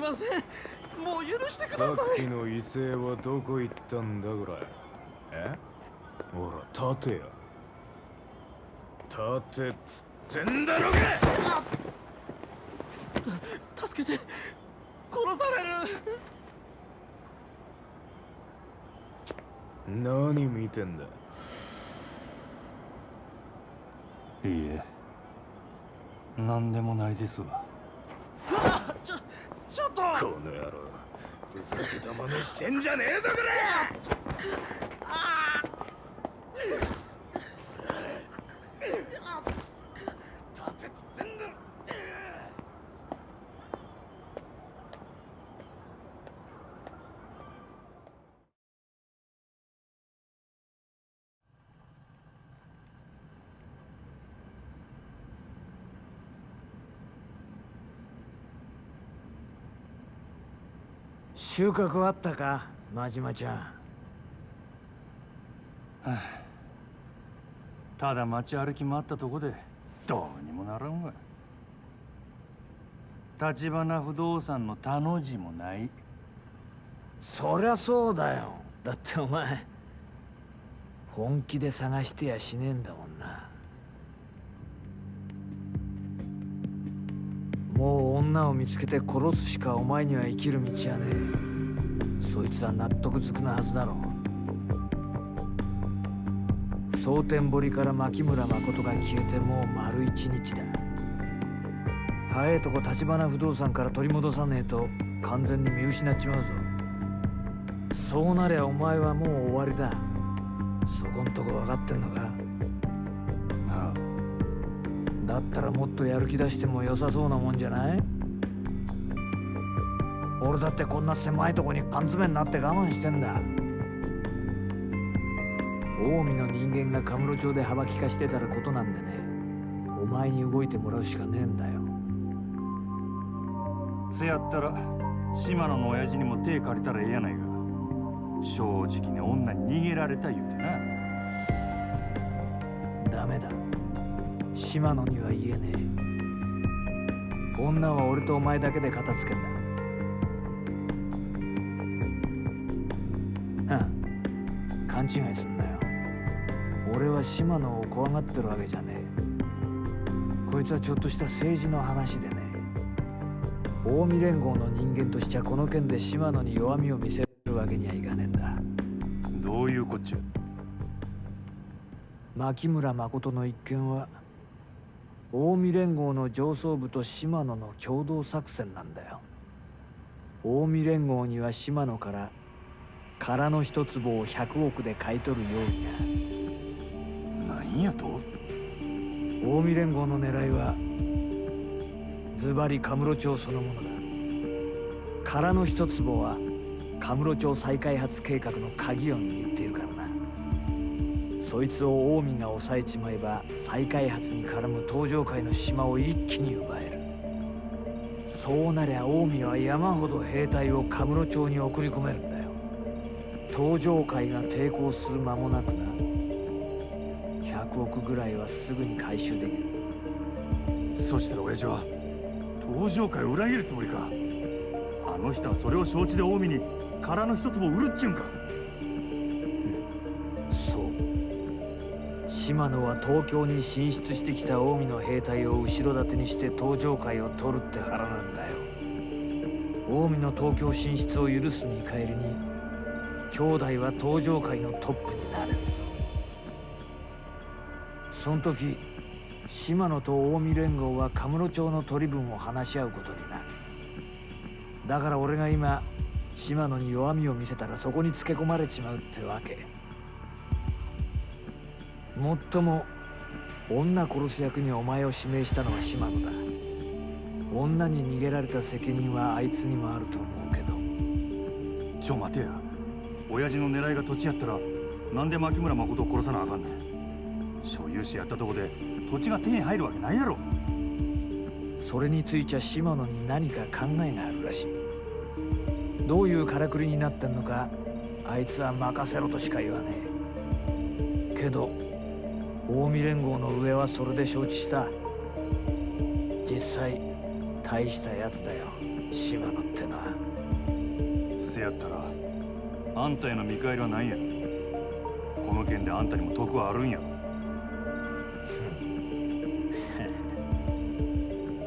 すみません。もう許してください。さっきの威勢はどこ行ったんだこれえ？ほら立てや。立てっつってんだろが助けて。殺される。何見てんだ？いいえ。何でもないですわこの野郎。ふざけた真似してんじゃねえぞこれっつってんだろ収穫あったか真島ちゃん。ただ街歩き回ったとこでどうにもならんわ。立花不動産の他の字もない。そりゃそうだよ。だってお前本気で探してやしねえんだもんな。もう女を見つけて殺すしかお前には生きる道はねえそいつは納得づくなはずだろう。蒼天堀から牧村誠が消えてもう丸一日だ。早いとこ立花不動産から取り戻さねえと完全に見失っちまうぞ。そうなりゃお前はもう終わりだ。そこんとこ分かってんのか。あだったらもっとやる気出しても良さそうなもんじゃない？俺だってこんな狭いとこに缶詰になって我慢してんだ。近江の人間がカムロ町で幅利かしてたらことなんでね。お前に動いてもらうしかねえんだよ。せやったら島野の親父にも手借りたらええやないか。正直に女に逃げられた言うてな。ダメだ。島野には言えねえ。女は俺とお前だけで片付けんだ違いすんなよ。俺は島野を怖がってるわけじゃねえ。こいつはちょっとした政治の話でね。近江連合の人間としちゃこの件で島野に弱みを見せるわけにはいかねえんだ。どういうこっちゃ？牧村誠の一件は近江連合の上層部と島野の共同作戦なんだよ。近江連合には島野から空の一坪を100億で買い取る用意がなんやと。近江連合の狙いはズバリカムロ町そのものだ。空の一坪はカムロ町再開発計画の鍵を握っているからな。そいつを近江が抑えちまえば再開発に絡む東上界の島を一気に奪える。そうなりゃ近江は山ほど兵隊をカムロ町に送り込めるんだ。よ東上界が抵抗する間もなくな。100億ぐらいはすぐに回収できる。そしたら親父は東上界を裏切るつもりか。あの人はそれを承知で近江に空の一坪を売るっちゅうんか。そう。島野は東京に進出してきた近江の兵隊を後ろ盾にして東上界を取るって腹なんだよ。近江の東京進出を許す見返りに兄弟は東上界のトップになる。その時島野と近江連合はカムロ町の取り分を話し合うことになる。だから俺が今島野に弱みを見せたらそこにつけ込まれちまうってわけ。もっとも女殺す役にお前を指名したのは島野だ。女に逃げられた責任はあいつにもあると思うけど。ちょ待てや。親父の狙いが土地やったらなんで牧村誠を殺さなあかんねん。所有者やったとこで土地が手に入るわけないやろ。それについちゃ島野に何か考えがあるらしい。どういうからくりになってんのかあいつは任せろとしか言わねえ。けど近江連合の上はそれで承知した。実際大したやつだよ島野ってのは。せやったらあんたへの見返りは何や。この件であんたにも得はあるんや。ろ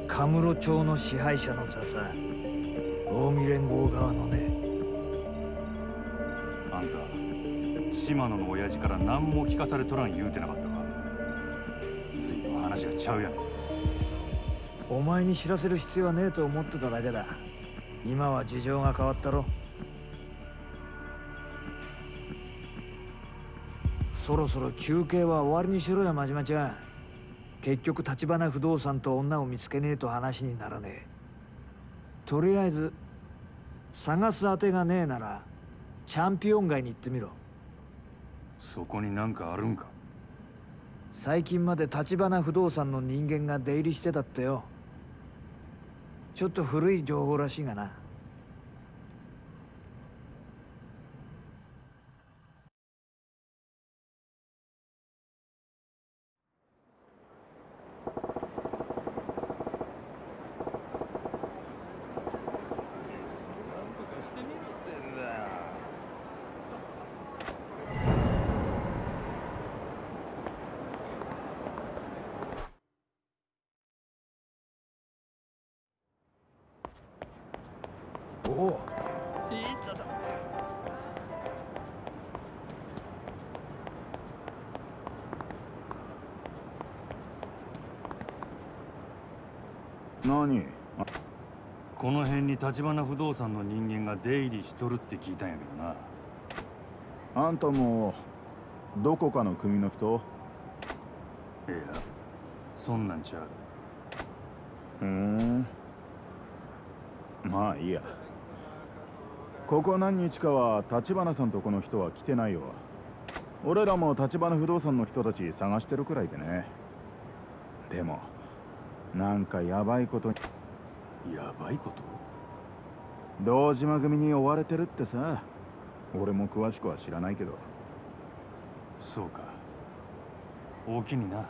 カムロ町の支配者の座さ近江連合側のねあんた島野の親父から何も聞かされとらん言うてなかったか。随分話がちゃうやん。お前に知らせる必要はねえと思ってただけだ。今は事情が変わったろそろそろ休憩は終わりにしろよ真島ちゃん。結局橘不動産と女を見つけねえと話にならねえ。とりあえず探す当てがねえならチャンピオン街に行ってみろ。そこになんかあるんか？最近まで橘不動産の人間が出入りしてたってよ。ちょっと古い情報らしいがな何？この辺に橘不動産の人間が出入りしとるって聞いたんやけどな。あんたもどこかの組の人？いやそんなんちゃう。ふーん。まあいいや。ここ何日かは橘さんとこの人は来てないよ。俺らも橘不動産の人たち探してるくらいでね。でもなんかヤバいことに。やばいこと？堂島組に追われてるってさ。俺も詳しくは知らないけど。そうか。大きにな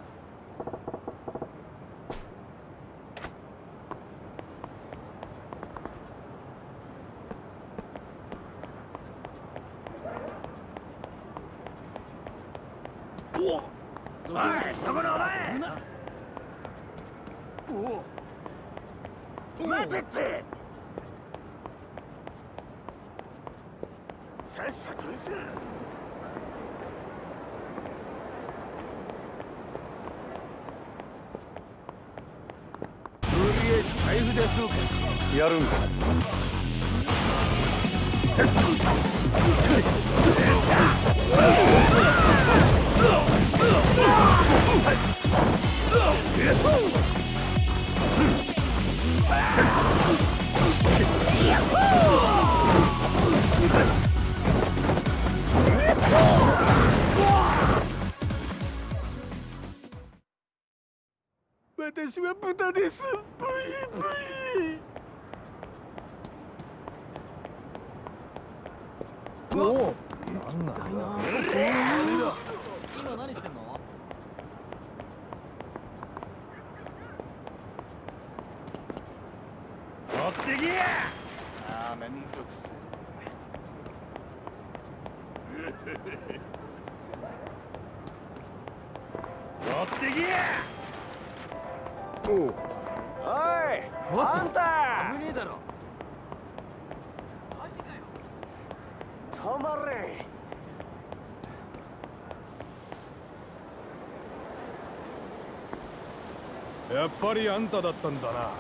やっぱりあんただったんだな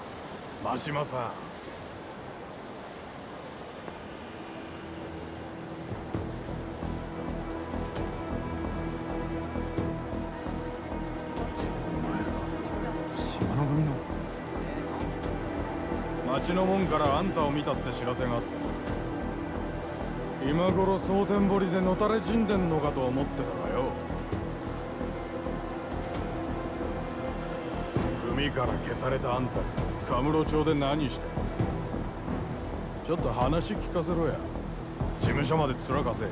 真島さん。島の組の。町の門からあんたを見たって知らせがあった。今頃蒼天堀でのたれ死んでんのかと思ってたがよ組から消されたあんたカムロ町で何してちょっと話聞かせろや。事務所まで面かせ。い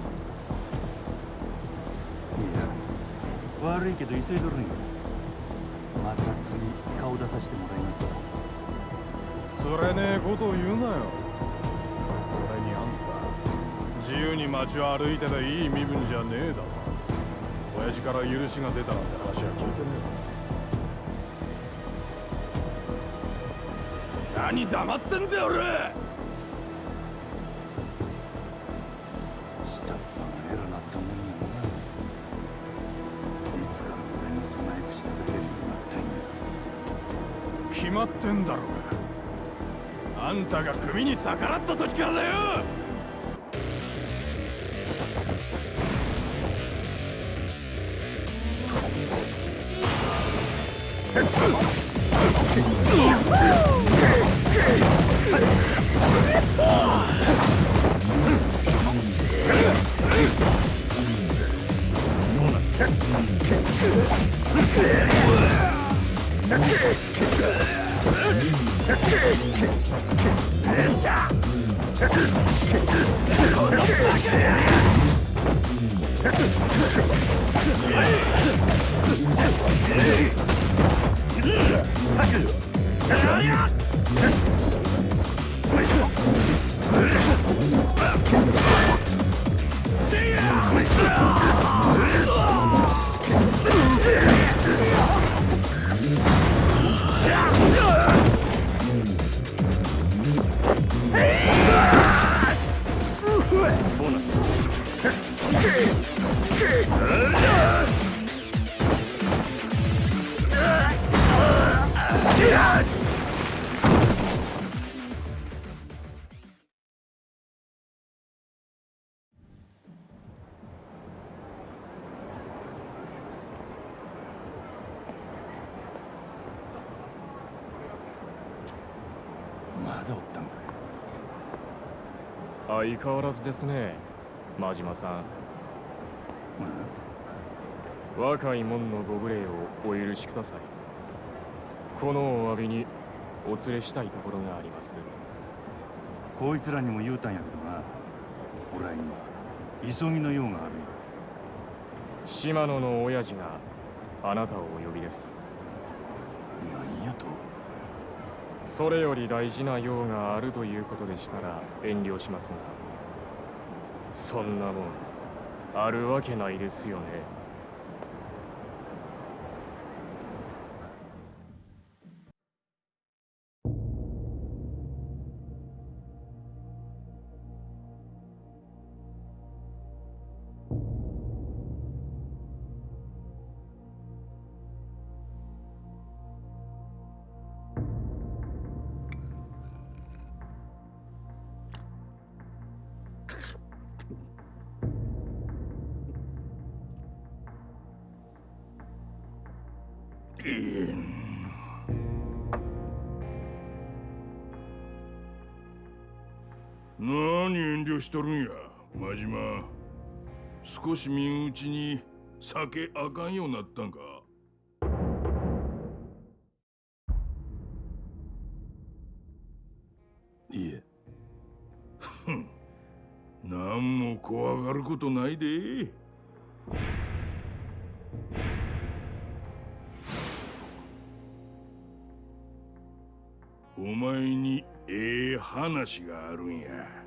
や悪いけど急いどるんよ。また次顔出させてもらいますわ。つれねえことを言うなよ。それにあんた自由に街を歩いてていい身分じゃねえだろ。親父から許しが出たなんて話は聞いてねえぞ何黙ってんだよ俺。下っ端が偉なったもんやない。つから俺に備え口立ててるようになったんや決まってんだろうが。あんたが組に逆らった時からだよ。相変わらずですね真島さん。若い者のご無礼をお許しください。このお詫びにお連れしたいところがあります。こいつらにも言うたんやけどな。俺は今急ぎの用がある島野の親父があなたをお呼びです。なんやと。それより大事な用があるということでしたら遠慮しますが。そんなもんあるわけないですよねしとるんや。真島少し身内に酒あかんようになったんか。いえ。ふん。何も怖がることないで。お前にええ話があるんや。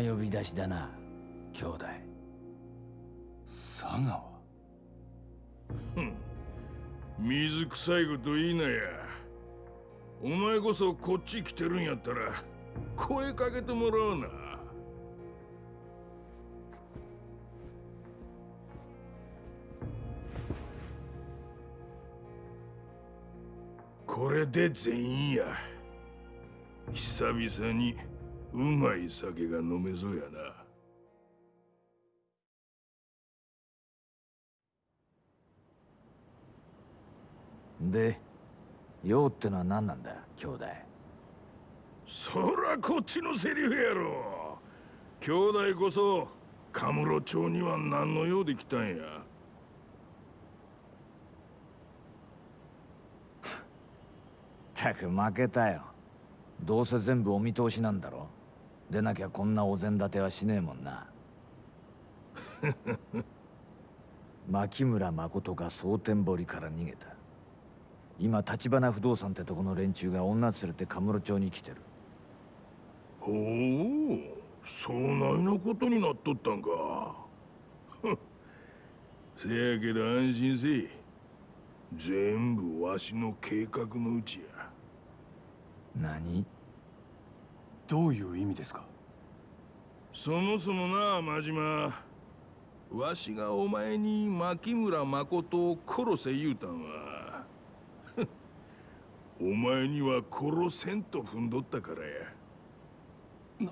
呼び出しだな兄弟佐川？水臭いこと言いなや。お前こそこっち来てるんやったら声かけてもらうな。これで全員や。久々にうまい酒が飲めそうやな。で用ってのは何なんだ兄弟？そらこっちのセリフやろ。兄弟こそカムロ町には何の用で来たんや。たく負けたよ。どうせ全部お見通しなんだろでなきゃこんなお膳立てはしねえもんな。牧村誠が蒼天堀から逃げた。今橘不動産ってとこの連中が女連れてカムロ町に来てる。ほうそないなことになっとったんか。せやけど安心せい。全部わしの計画のうちや。何？どういう意味ですか？そもそもな真島。わしがお前に牧村誠を殺せ言うたんは。お前には殺せんと踏んどったからや。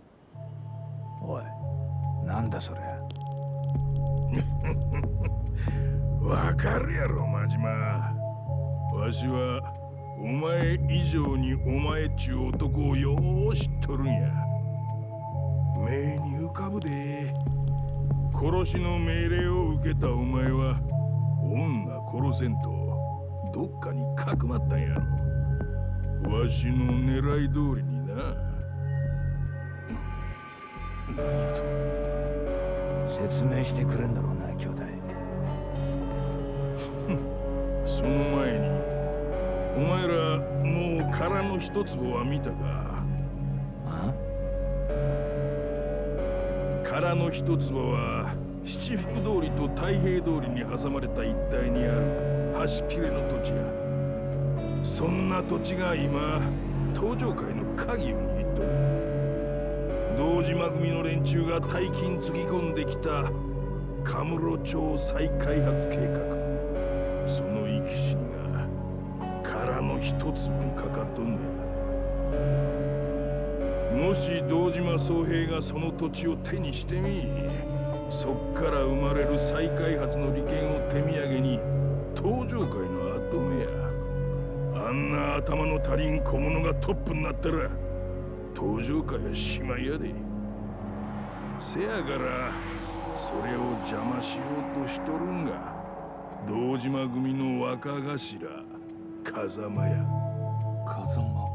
おいなんだそりゃ わかるやろ真島。わしはお前以上にお前っちゅう男をよう知っとるんや。目に浮かぶで。殺しの命令を受けたお前は女殺せんとどっかにかくまったんやろ。わしの狙い通りにな。説明してくれんだろうな兄弟。その前にお前らもう殻の一坪は見たかあ殻の一坪は七福通りと太平通りに挟まれた一帯にある。端切れの土地や。そんな土地が今東上界の鍵を握っとる。堂島組の連中が大金つぎ込んできた。カムロ町再開発計画。その生き死にが殻の一粒にかかっとんねもし堂島宗平がその土地を手にしてみそっから生まれる再開発の利権を手土産に東上界の跡目やあんな頭の足りん小物がトップになったら東上界はしまいやで。せやからそれを邪魔しようとしとるんが堂島組の若頭。風間や。風間？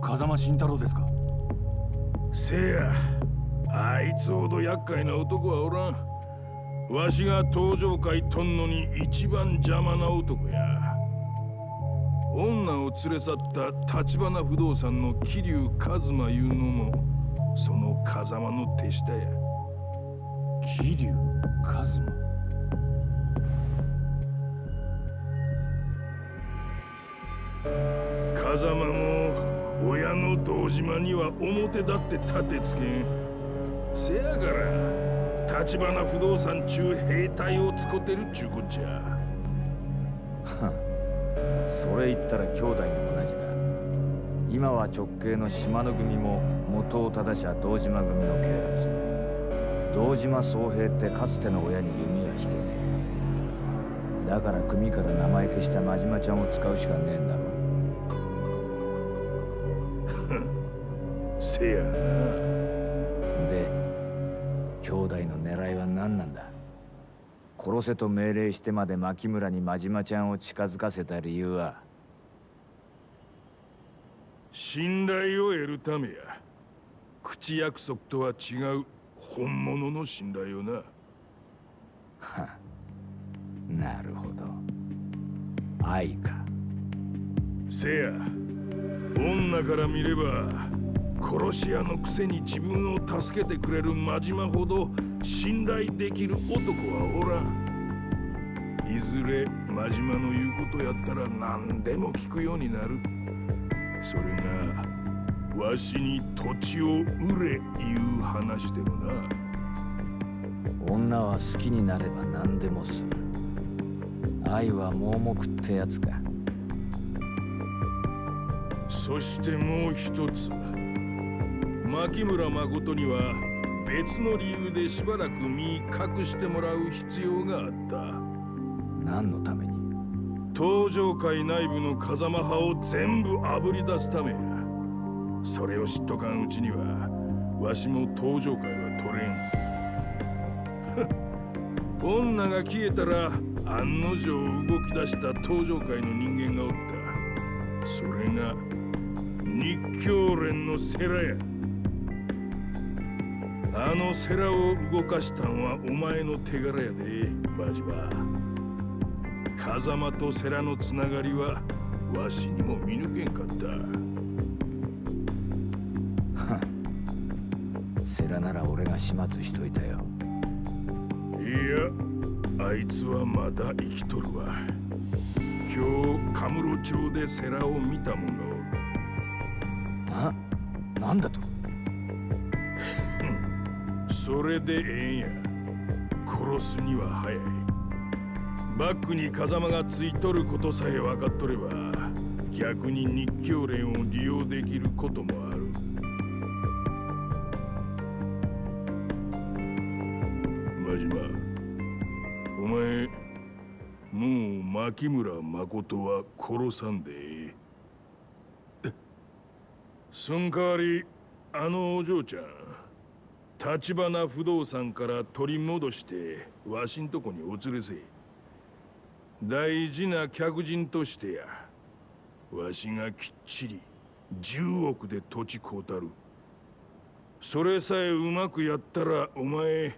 風間慎太郎ですか？せやあいつほど厄介な男はおらん。わしが登場界とんのに一番邪魔な男や。女を連れ去った橘不動産の桐生一馬いうのもその風間の手下や。桐生一馬？風間も親の堂島には表だって立てつけん。せやから橘不動産中兵隊を使ってるっちゅうこっちゃ。それ言ったら兄弟も同じだ。今は直系の島の組も元を正しゃ堂島組の系列。堂島宗平ってかつての親に弓は引け。ねえだから組から名前消した真島ちゃんを使うしかねえんだ。ろせや。なで兄弟の狙いは何なんだ？殺せと命令してまで牧村に真島ちゃんを近づかせた理由は？信頼を得るためや。口約束とは違う本物の信頼をな。なるほど。愛か。せや。女から見れば殺し屋のくせに自分を助けてくれる真島ほど信頼できる男はおらん。いずれ真島の言うことやったら何でも聞くようになる。それがわしに土地を売れいう話でもな。女は好きになれば何でもする。愛は盲目ってやつか。そしてもう一つ牧村誠には別の理由でしばらく身隠してもらう必要があった。何のために？東上界内部の風間派を全部あぶり出すためや。それを知っとかんうちにはわしも東上界は取れん。女が消えたら案の定動き出した東上界の人間がおった。それが日教連の世良やあのセラを動かしたんはお前の手柄やでマジバ風間とセラのつながりはわしにも見抜けんかった。セラなら俺が始末しといたよ。いやあいつはまだ生きとるわ。今日カムロ町でセラを見たものあ？なんだと？それでええんや。殺すには早い。バックに風間がついとることさえ分かっとれば逆に日教連を利用できることもある。真島お前もう牧村誠は殺さんでええ。そん代わりあのお嬢ちゃん立花不動産から取り戻してわしんとこにお連れせ大事な客人としてや。わしがきっちり10億で土地買うたる。それさえうまくやったらお前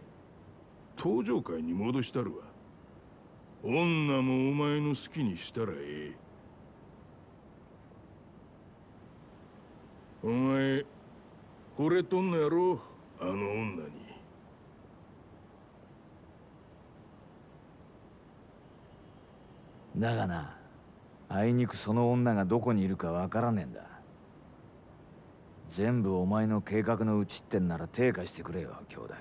登場会に戻したるわ。女もお前の好きにしたらええ。お前惚れとんのやろあの女に。だがなあいにくその女がどこにいるかわからねえんだ。全部お前の計画のうちってんなら手貸してくれよ兄弟。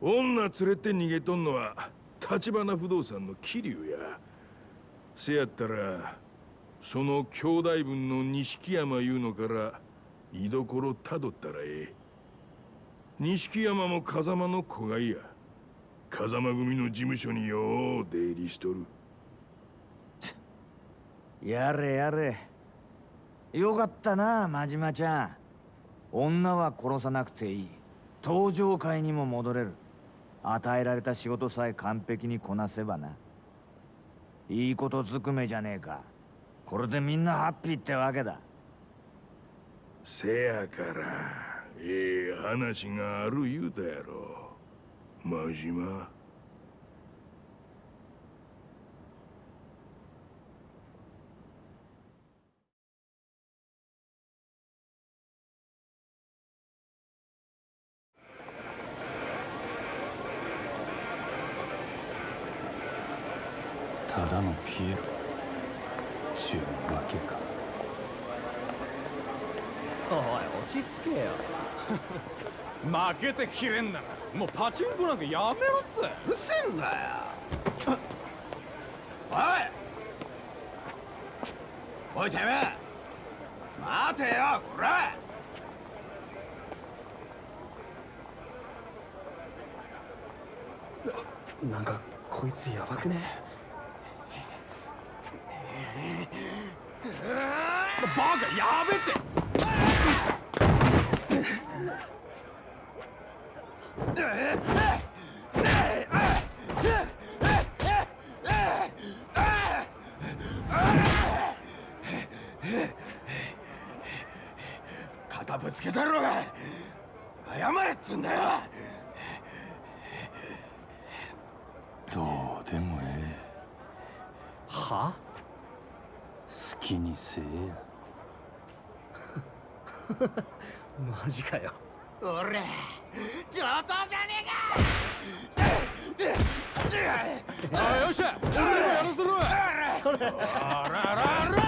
女連れて逃げとんのは立花不動産の桐生や。せやったらその兄弟分の錦山いうのから居所たどったらええ。錦山も風間の子がいや。風間組の事務所によう出入りしとる。やれやれ。よかったな真島ちゃん。女は殺さなくていい。登場会にも戻れる。与えられた仕事さえ完璧にこなせばな。いいことずくめじゃねえか。これでみんなハッピーってわけだ。せやからええ話がある言うたやろ。真島。ただのピエロ。ちゅうわけか。おい落ち着けよ負けてきれんならもうパチンコなんかやめろってうるせえんだよおいおいてめえ待てよこらなんかこいつやばくねバカやべって肩ぶつけたろうが謝れっつんだよ。どうでもえは？え好きにせえや マジかよ。俺上等じゃねえか！あよっしゃ俺にもやらせろあらあらあら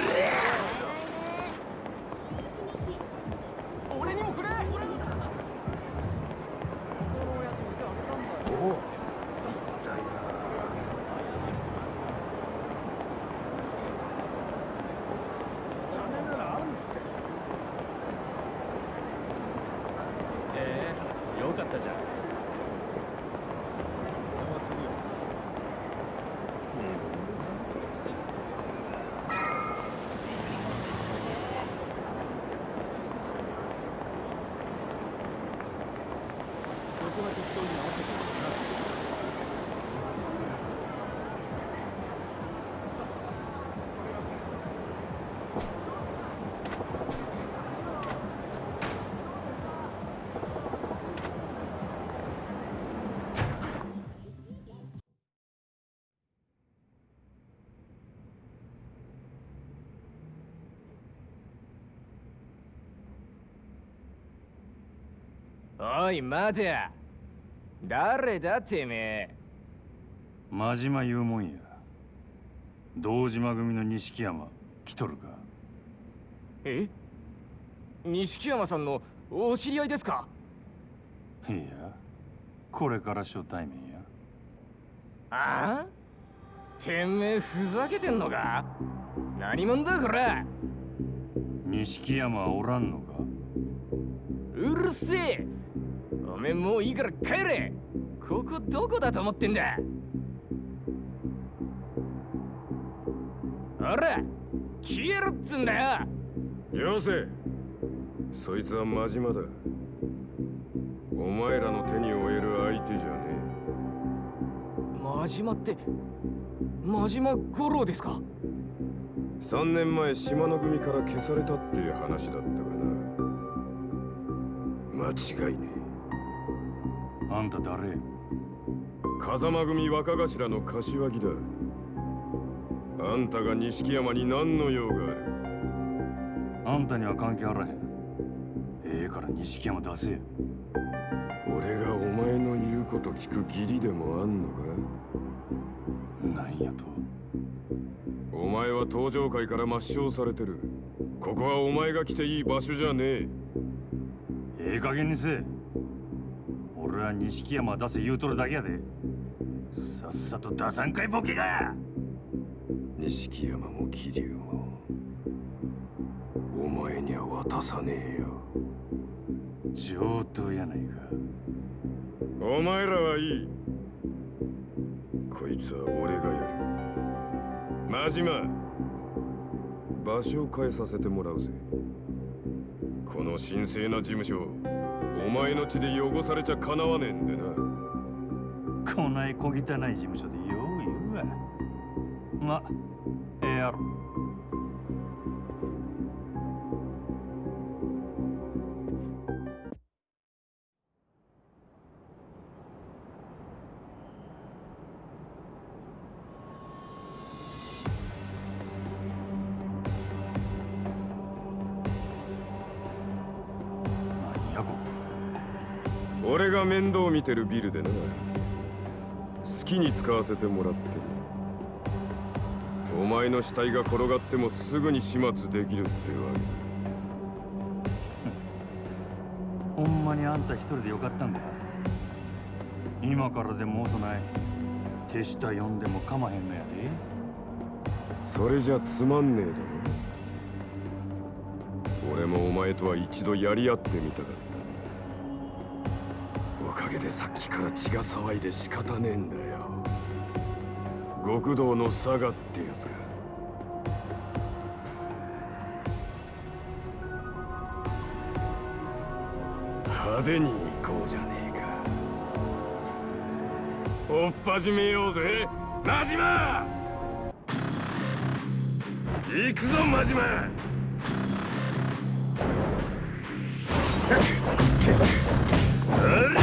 ええよかったじゃんそこは適当に合わせておいてさおい待て誰だてめえ。真島言うもんや。堂島組の錦山。来とるか。え？錦山さんのお知り合いですか？いやこれから初対面や。ああ？てめえふざけてんのか？何者だこれ？錦山はおらんのか？うるせえ。おめえもういいから帰れ。ここどこだと思ってんだ。ほら消えろっつんだよ。よせ。そいつは真島だ。お前らの手に負える相手じゃね真島って真島五郎ですか？え3年前島の組から消されたっていう話だったがな。間違いねあんた誰？え風間組若頭の柏木だ。あんたが錦山に何の用がある？あんたには関係あらへん。ええから錦山出せ。俺がお前の言うこと聞く義理でもあんのか？なんやと。お前は登場界から抹消されてる。ここはお前が来ていい場所じゃねえ。ええ加減にせえ俺は錦山出せ言うとるだけやで。さっさと出さんかいボケが。錦山も桐生もお前には渡さねえよ。上等やないか。お前らはいい。こいつは俺がやる。真島場所を変えさせてもらうぜ。この神聖な事務所お前の血で汚されちゃかなわねえんでな。こない小汚い事務所でよう言うわ。まええやろ。見てるビルでな好きに使わせてもらってるお前の死体が転がってもすぐに始末できるってわけ。ほんまにあんた一人でよかったんか。今からでも遅ない手下呼んでもかまへんのやでそれじゃつまんねえだろ。俺もお前とは一度やり合ってみたかっでさっきから血が騒いで仕方ねえんだよ。極道の佐賀ってやつか。派手に行こうじゃねえか。おっ始めようぜ。真島！行くぞ真島！う り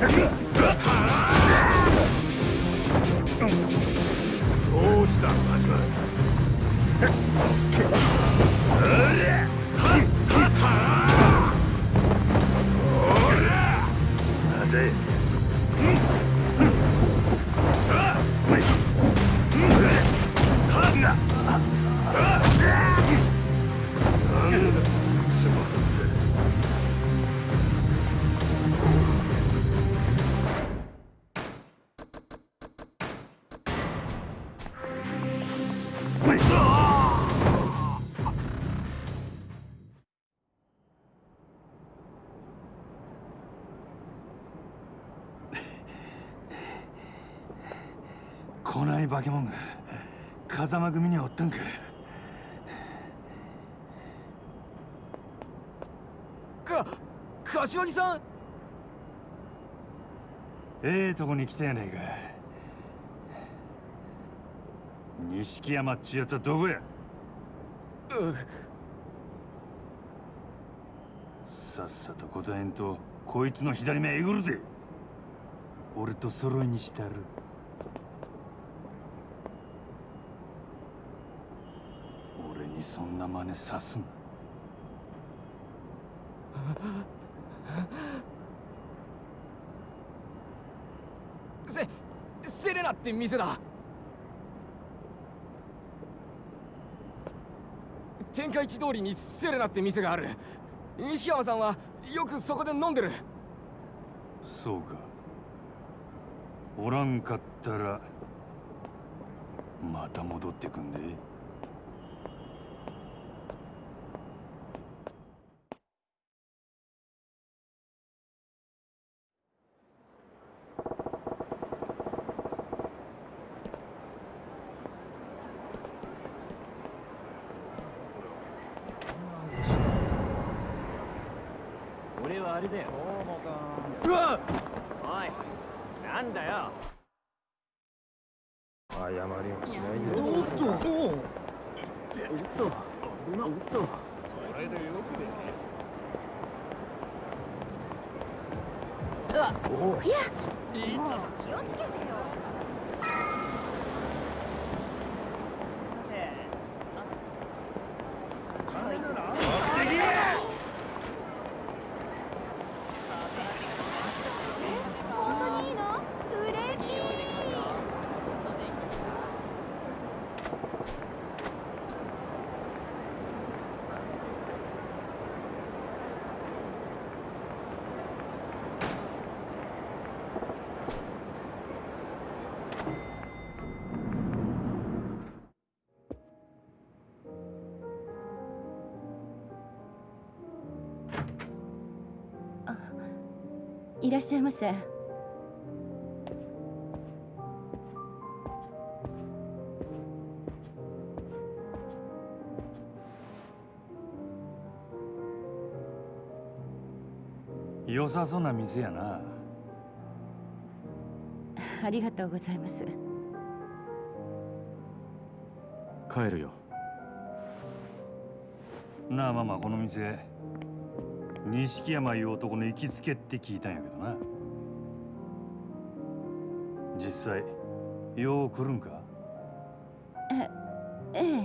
向右化け物が風間組にはおったんか。か柏木さん！ええとこに来たやないか。錦山っちやつはどこや？さっさと答えんとこいつの左目えぐるで。俺と揃いにしたる俺にそんな真似さすな。セセレナって店だ。天下一通りにセレナって店がある。西山さんはよくそこで飲んでる。そうか。おらんかったらまた戻ってくんで俺はあれだようわおいなんだよ謝りはしないよおっとおっとおっとそれでよくね本らっしゃいませ。良さそうな店やな。ありがとうございます。帰るよ。なあママこの店錦山いう男の行きつけって聞いたんやけどな。実際よう来るんか？ええ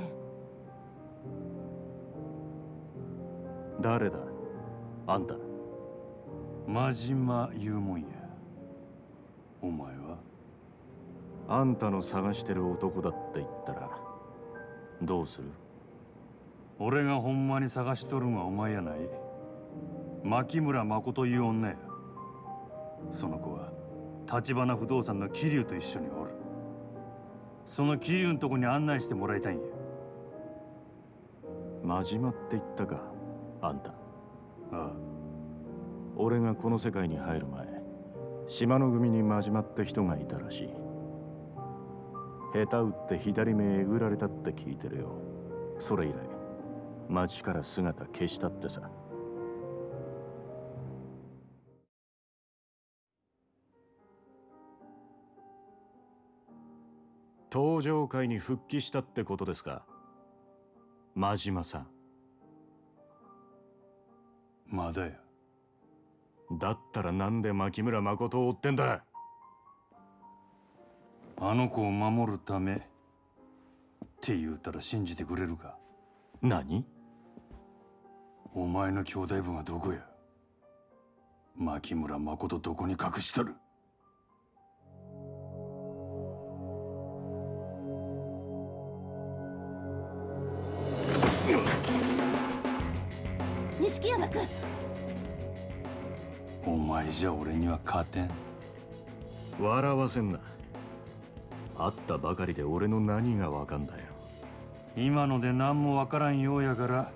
誰だ？あんた。真島言うもんや。お前は？あんたの探してる男だって言ったらどうする？俺がほんまに探しとるんはお前やない牧村誠いう女や。その子は橘不動産の桐生と一緒におる。その桐生のとこに案内してもらいたいんや。真島って言ったかあんた。ああ。俺がこの世界に入る前島の組に真島って人がいたらしい。下手打って左目えぐられたって聞いてるよ。それ以来町から姿消したってさ登場会に復帰したってことですか？真島さん。まだや。だったらなんで牧村誠を追ってんだ？あの子を守るためって言うたら信じてくれるか？何？お前の兄弟分はどこや？牧村誠どこに隠しとる？錦山君。お前じゃ俺には勝てん。笑わせんな。会ったばかりで俺の何がわかんだよ。今ので何もわからんようやから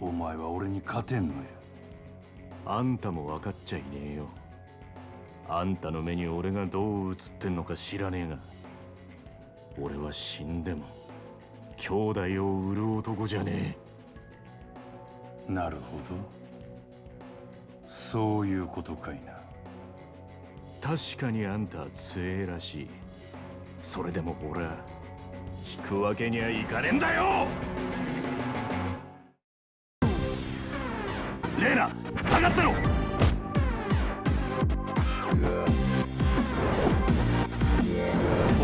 お前は俺に勝てんのや。あんたも分かっちゃいねえよ。あんたの目に俺がどう映ってんのか知らねえが俺は死んでも兄弟を売る男じゃねなるほど。そういうことかいな。確かにあんたは強えらしい。それでも俺は引くわけにはいかねえんだよ！レーナ下がってろ！オ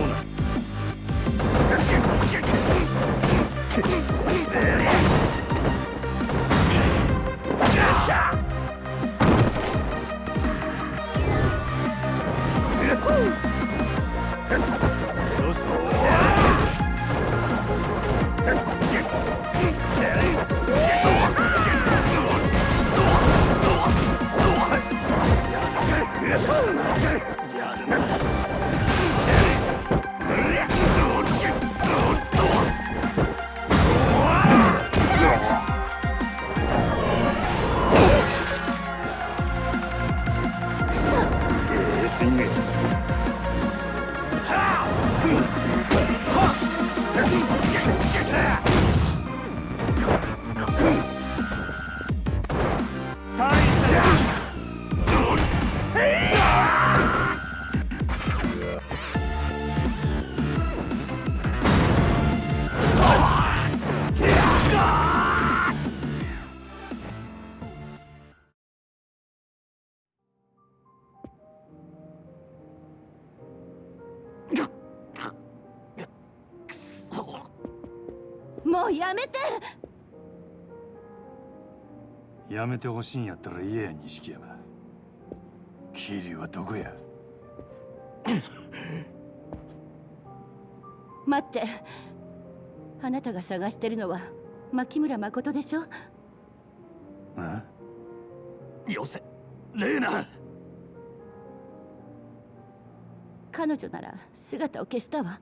ーナどスもうやめて。やめてほしいんやったら言えや錦山。桐生はどこや？待って。あなたが探してるのは牧村誠でしょ？あよせ。レーナ。彼女なら姿を消したわ。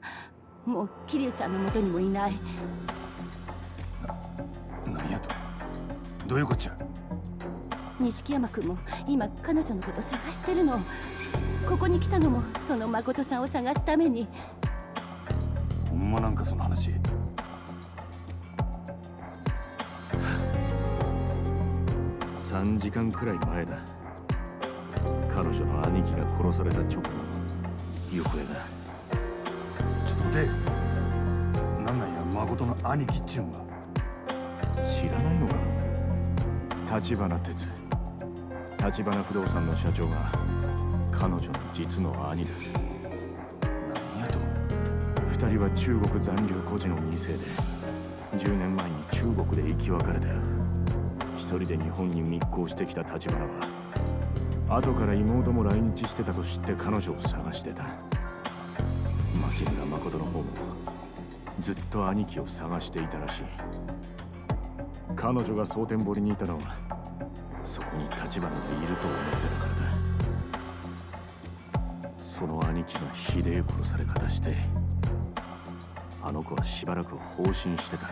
もう桐生さんの元にもいないどういうこっちゃ？錦山君も今彼女のこと探してるの。ここに来たのもその誠さんを探すために。ほんまなんかその話。3時間くらい前だ。彼女の兄貴が殺された直後。行方だちょっと待て。なんなんや誠の兄貴っちゅうんは知らないのか？立花哲。立花不動産の社長が彼女の実の兄だ。何やと。二人は中国残留孤児の2世で10年前に中国で生き別れてる一人で日本に密航してきた立花は後から妹も来日してたと知って彼女を探してた。牧村誠の方もずっと兄貴を探していたらしい彼女が蒼天堀にいたのはそこに立花がいると思ってたからだ。その兄貴がひでえ殺され方してあの子はしばらく放心してた。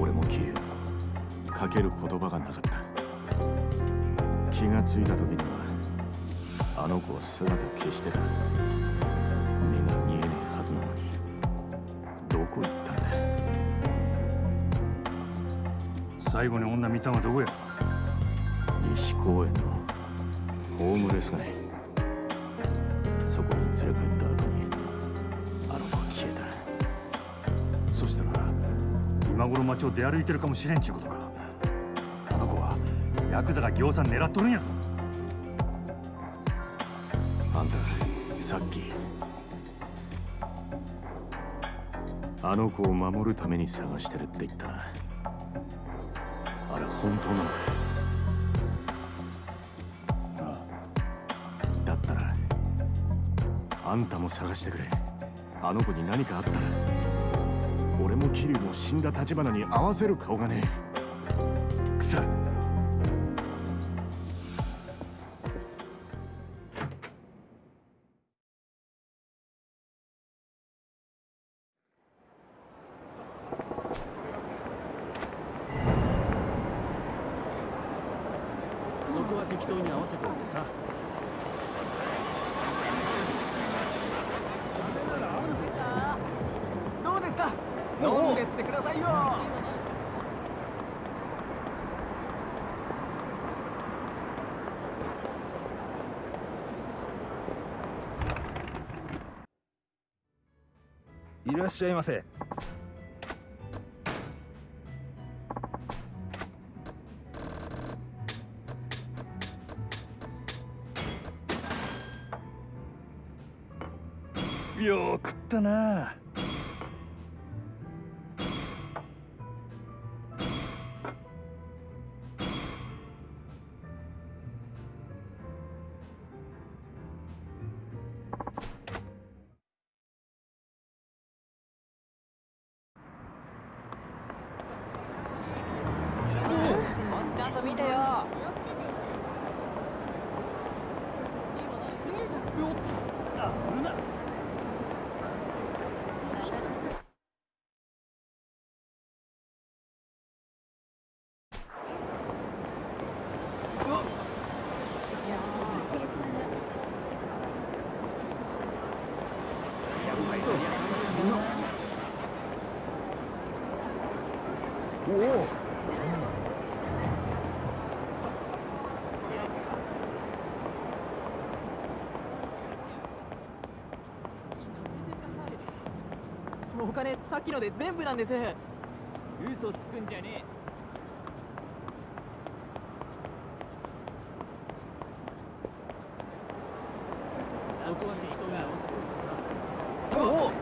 俺も桐生もかける言葉がなかった。気がついた時にはあの子は姿を消してた。最後に女見たんはどこや？西公園のホームレス街そこに連れ帰った後にあの子は消えた。そしたら今頃街を出歩いてるかもしれんちゅうことか。あの子はヤクザがぎょうさん狙っとるんやぞ。あんたさっきあの子を守るために探してるって言ったな本当なの？あだったらあんたも探してくれ。あの子に何かあったら俺も桐生も死んだ立花に合わせる顔がねえ。しゃいませよくったなっきので全部なんです嘘つくんじゃねえそこは適当に合わせてくださいおお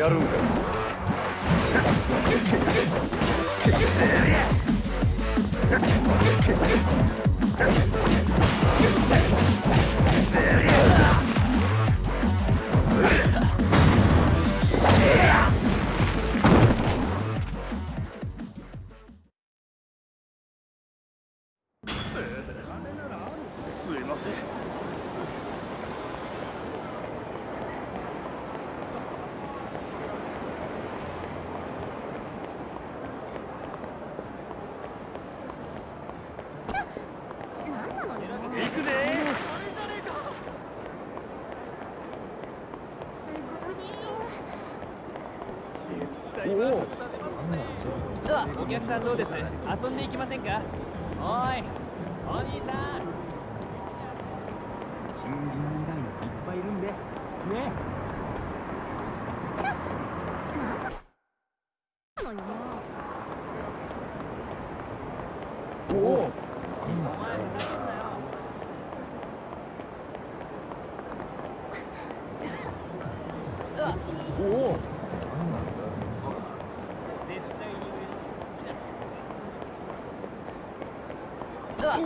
ほさんどうですうわ。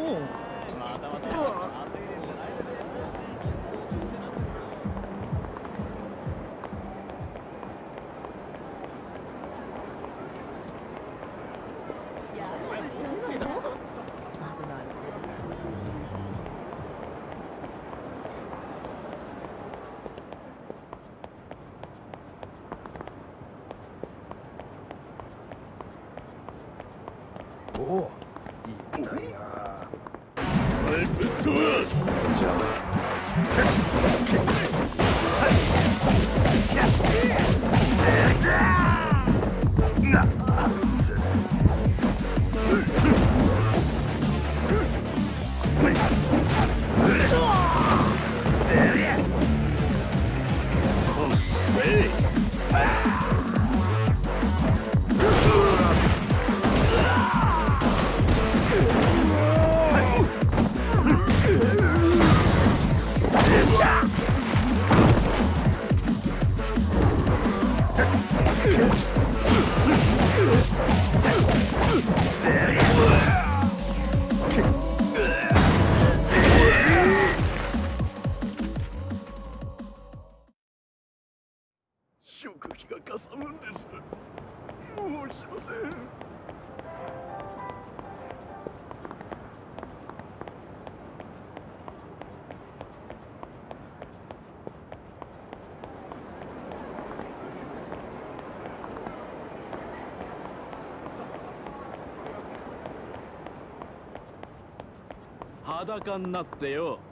裸になってよ。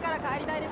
から帰りたいです。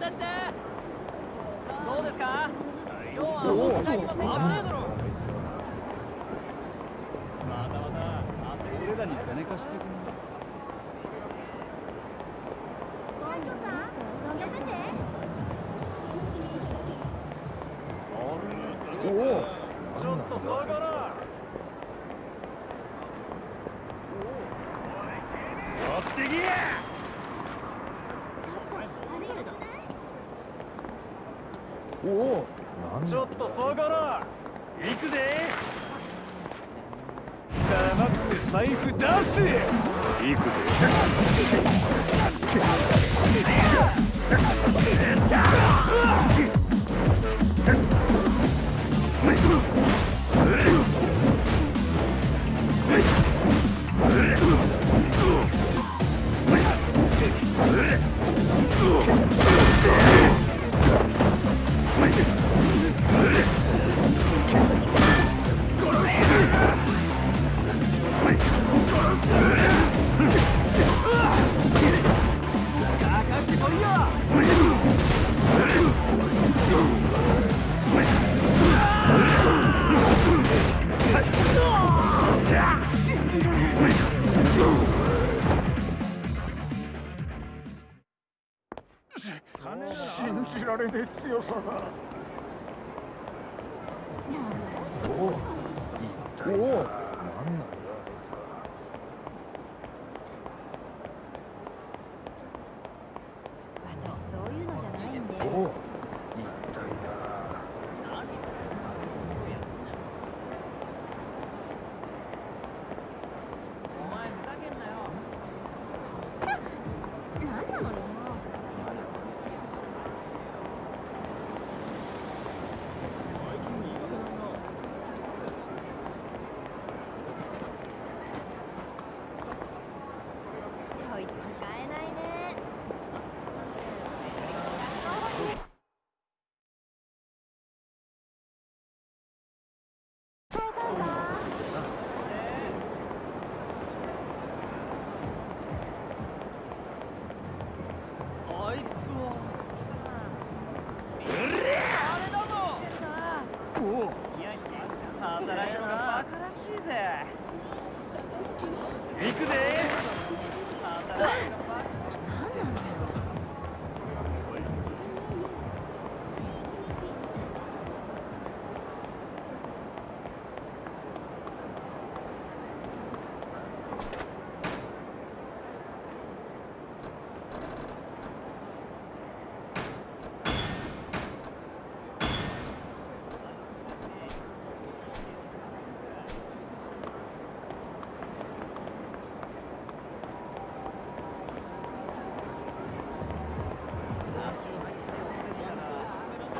that the と下がの行くぜ黙って財布出せ。行くぜ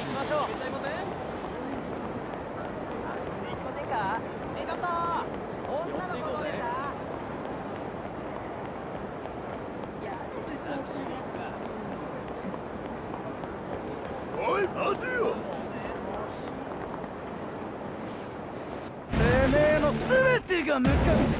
いきましょう。ちゃいません遊んできませんか？ちっと女の子どれだいやおい待てよ。てめえの全てが無関係。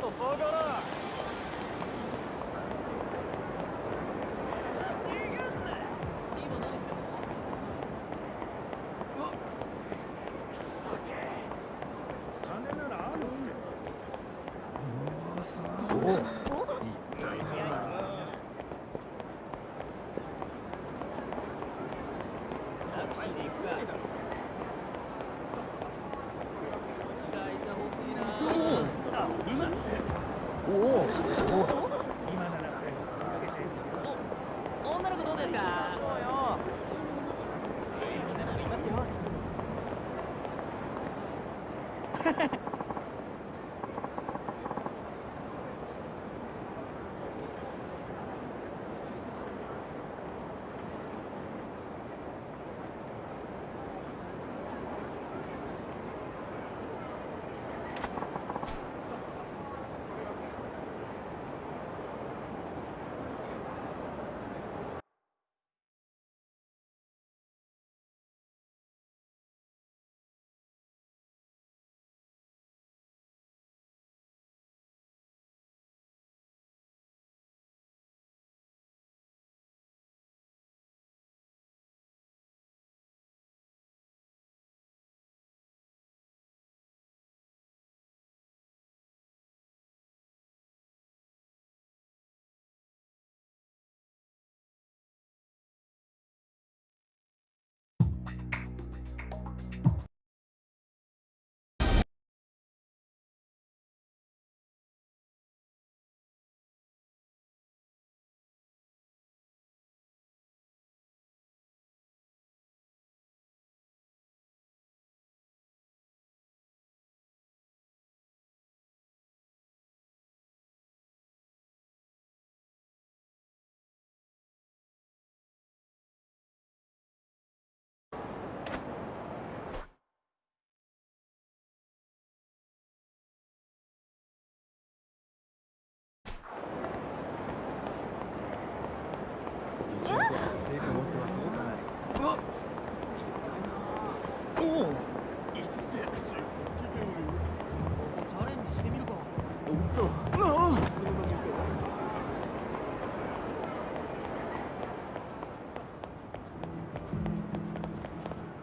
と下が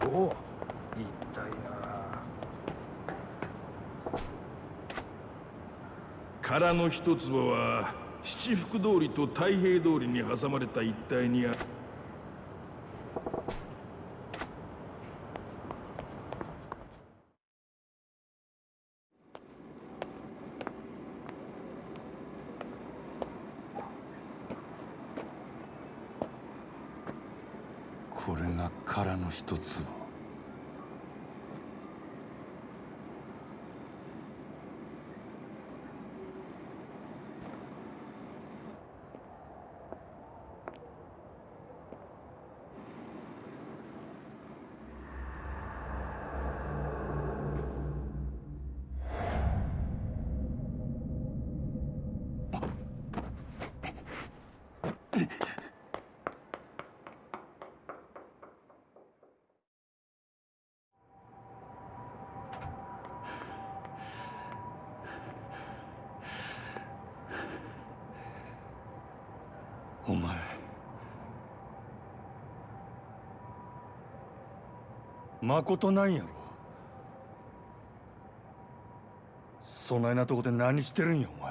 お一体な殻の一坪は七福通りと太平通りに挟まれた一帯にあるこれが殻の一つ。お前まことなんやろ。そないなとこで何してるんやお前。